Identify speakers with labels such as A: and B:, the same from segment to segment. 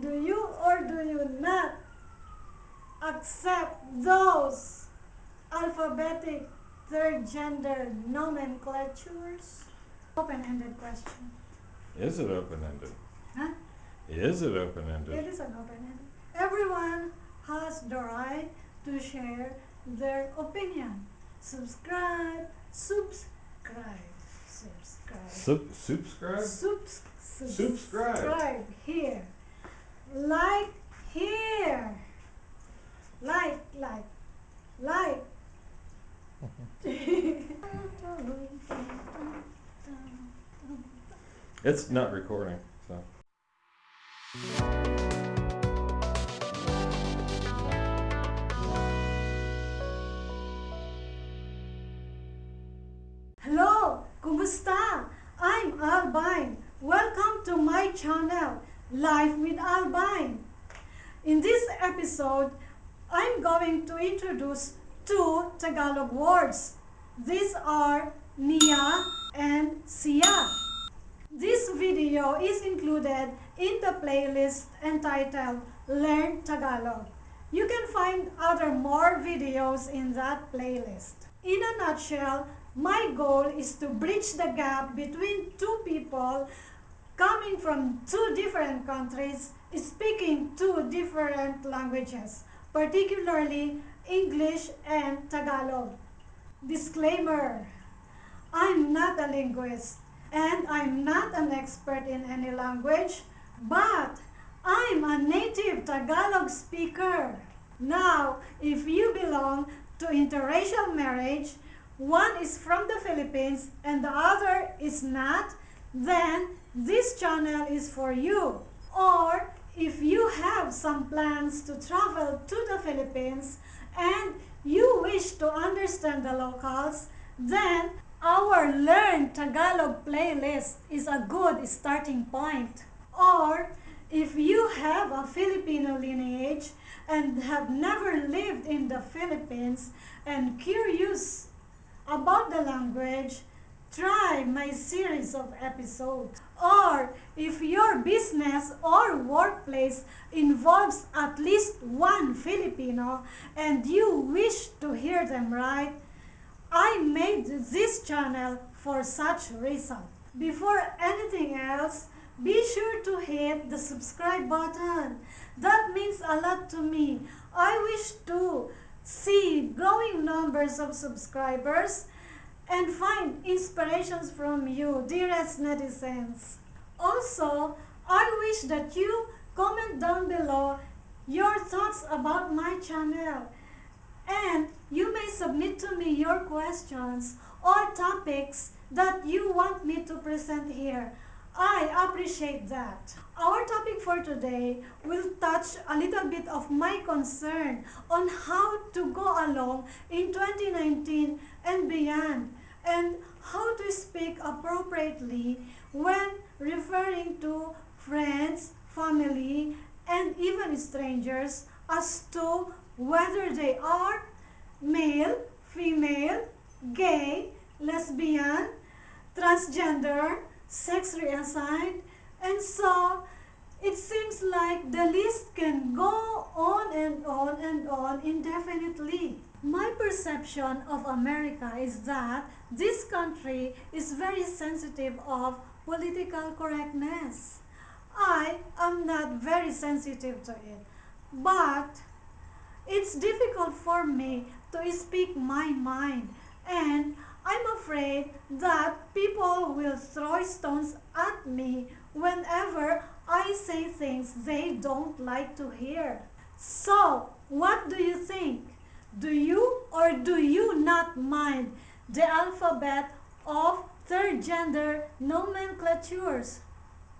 A: Do you or do you not accept those alphabetic third gender nomenclatures? Open-ended question.
B: Is it open-ended?
A: Huh?
B: Is it open-ended?
A: It is an open-ended. Everyone has the right to share their opinion. Subscribe, subscribe, subscribe.
B: Sub- subscribe?
A: Subs-
B: Subscribe.
A: subscribe here. Like here. Like, like, like.
B: It's not recording,
A: episode, I'm going to introduce two Tagalog words. These are Niya and Siya. This video is included in the playlist entitled Learn Tagalog. You can find other more videos in that playlist. In a nutshell, my goal is to bridge the gap between two people coming from two different countries speaking two different languages, particularly English and Tagalog. Disclaimer I'm not a linguist and I'm not an expert in any language, but I'm a native Tagalog speaker. Now, if you belong to interracial marriage, one is from the Philippines and the other is not, then this channel is for you. Or if you have some plans to travel to the Philippines and you wish to understand the locals, then our Learn Tagalog playlist is a good starting point. Or if you have a Filipino lineage and have never lived in the Philippines and curious about the language, try my series of episodes. Or if your business or workplace involves at least one Filipino and you wish to hear them right, I made this channel for such reason. Before anything else, be sure to hit the subscribe button. That means a lot to me. I wish to see growing numbers of subscribers and find inspirations from you, dearest netizens. Also, I wish that you comment down below your thoughts about my channel and you may submit to me your questions or topics that you want me to present here. I appreciate that. Our topic for today will touch a little bit of my concern on how to go along in 2019 and beyond and how to speak appropriately when referring to friends, family, and even strangers as to whether they are male, female, gay, lesbian, transgender, sex reassigned, and so it seems like the list can go on and on and on indefinitely. Perception of America is that this country is very sensitive of political correctness. I am not very sensitive to it, but it's difficult for me to speak my mind and I'm afraid that people will throw stones at me whenever I say things they don't like to hear. So, what do you think? Do you or do you not mind the alphabet of third gender nomenclatures?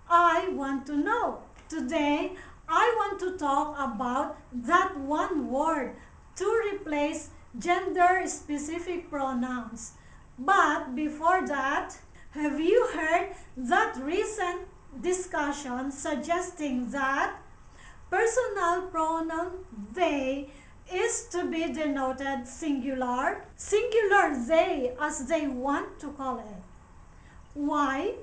A: I want to know. Today, I want to talk about that one word to replace gender specific pronouns. But before that, have you heard that recent discussion suggesting that personal pronoun they is to be denoted singular, singular they as they want to call it. Why?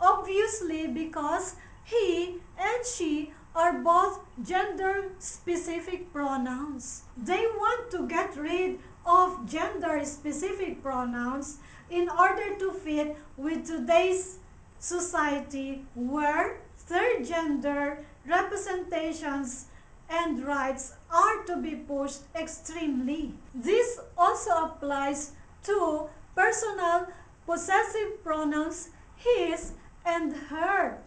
A: Obviously because he and she are both gender-specific pronouns. They want to get rid of gender-specific pronouns in order to fit with today's society where third gender representations and rights are to be pushed extremely. This also applies to personal possessive pronouns his and her.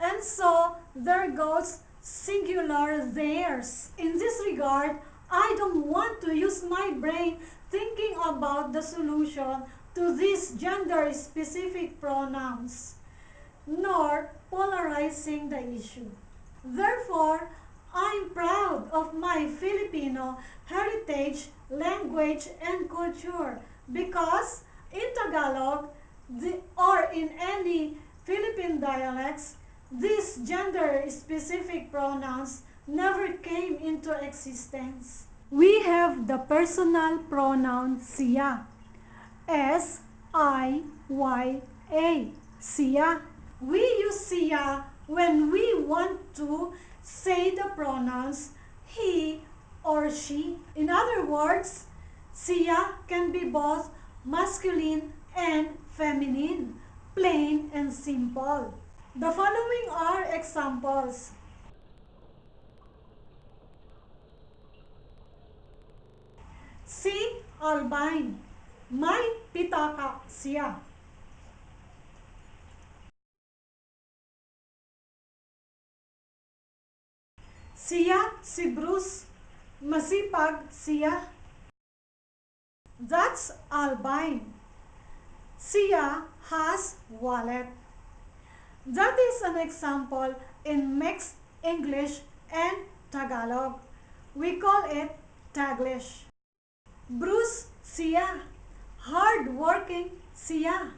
A: And so there goes singular theirs. In this regard, I don't want to use my brain thinking about the solution to these gender-specific pronouns, nor polarizing the issue. Therefore, I'm proud of my Filipino heritage, language, and culture because in Tagalog the, or in any Philippine dialects, these gender-specific pronouns never came into existence. We have the personal pronoun siya. S-I-Y-A. Siya. We use siya when we want to say the pronouns he or she. In other words, siya can be both masculine and feminine, plain and simple. The following are examples. Si Albine, may pitaka siya. Siya si Bruce, masipag siya. That's Albine. Siya has wallet. That is an example in mixed English and Tagalog. We call it Taglish. Bruce siya, hard-working siya.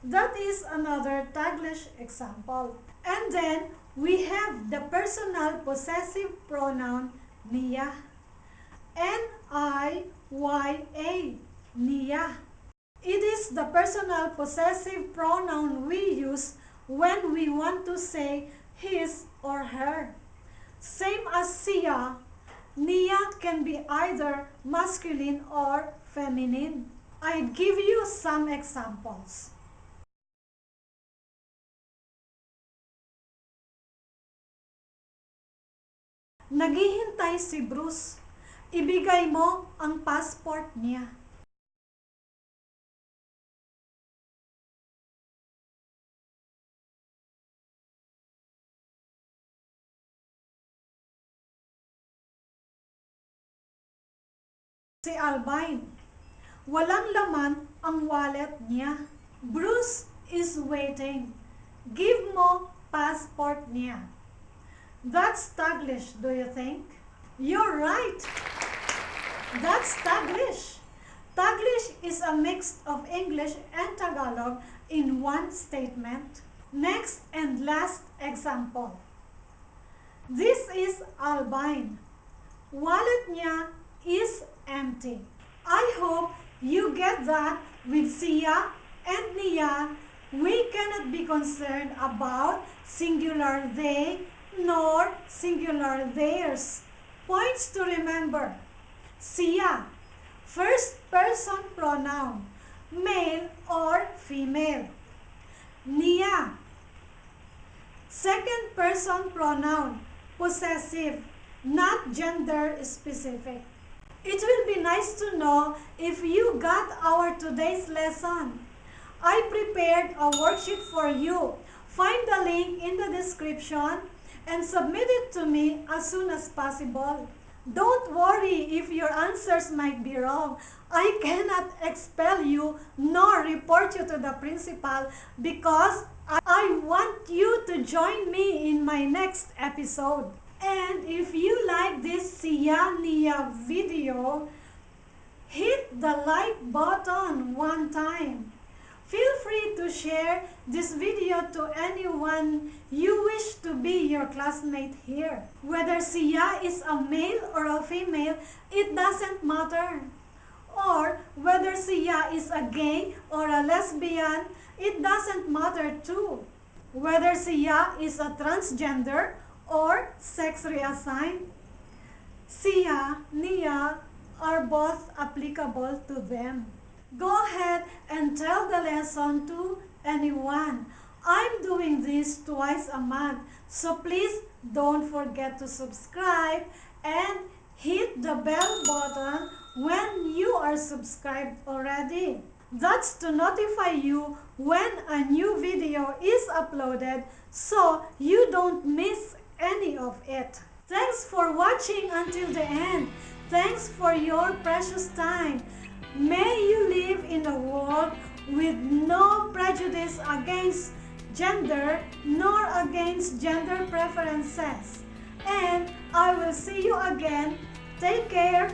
A: That is another Taglish example. And then we have the personal possessive pronoun niya. N-I-Y-A, niya. It is the personal possessive pronoun we use when we want to say his or her. Same as siya, niya can be either masculine or feminine. I give you some examples. Naghihintay si Bruce. Ibigay mo ang passport niya. Si Albine. Walang laman ang wallet niya. Bruce is waiting. Give mo passport niya. That's Taglish, do you think? You're right. That's Taglish. Taglish is a mix of English and Tagalog in one statement. Next and last example. This is Albine. Wallet niya is empty. I hope you get that with Siya and Niya. We cannot be concerned about singular they nor singular theirs. Points to remember. Siya, first person pronoun, male or female. Niya, second person pronoun, possessive, not gender specific. It will be nice to know if you got our today's lesson. I prepared a worksheet for you. Find the link in the description and submit it to me as soon as possible. Don't worry if your answers might be wrong. I cannot expel you nor report you to the principal because I want you to join me in my next episode. And if you like this Siya video, hit the like button one time. Feel free to share this video to anyone you wish to be your classmate here. Whether Siya is a male or a female, it doesn't matter. Or whether Siya is a gay or a lesbian, it doesn't matter too. Whether Siya is a transgender or sex reassigned? Siya, Niya are both applicable to them. Go ahead and tell the lesson to anyone. I'm doing this twice a month, so please don't forget to subscribe and hit the bell button when you are subscribed already. That's to notify you when a new video is uploaded so you don't miss any of it. Thanks for watching until the end. Thanks for your precious time. May you live in a world with no prejudice against gender nor against gender preferences. And I will see you again. Take care.